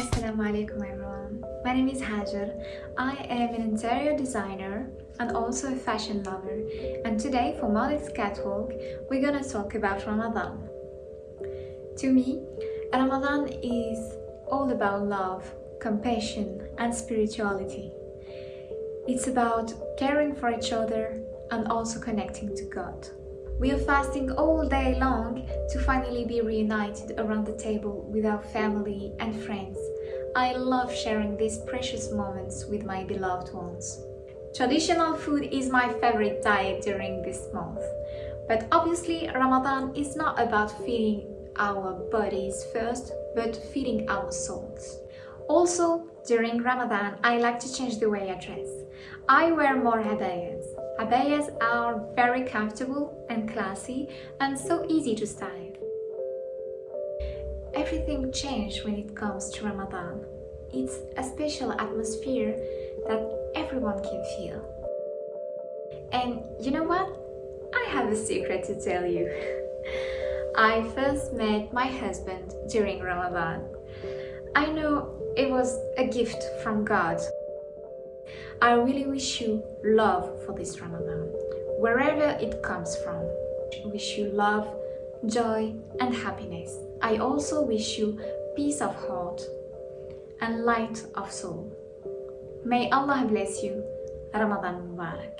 Assalamu alaikum everyone. My name is Hajar. I am an interior designer and also a fashion lover. And today for Modest Catwalk, we're gonna talk about Ramadan. To me, Ramadan is all about love, compassion and spirituality. It's about caring for each other and also connecting to God. We are fasting all day long to finally be reunited around the table with our family and friends. I love sharing these precious moments with my beloved ones. Traditional food is my favorite diet during this month. But obviously Ramadan is not about feeding our bodies first, but feeding our souls. Also, during Ramadan, I like to change the way I dress. I wear more abayas. Abayas are very comfortable and classy and so easy to style. Everything changed when it comes to Ramadan. It's a special atmosphere that everyone can feel. And you know what? I have a secret to tell you. I first met my husband during Ramadan. I know it was a gift from God. I really wish you love for this Ramadan, wherever it comes from. I wish you love, joy and happiness. I also wish you peace of heart and light of soul. May Allah bless you. Ramadan Mubarak.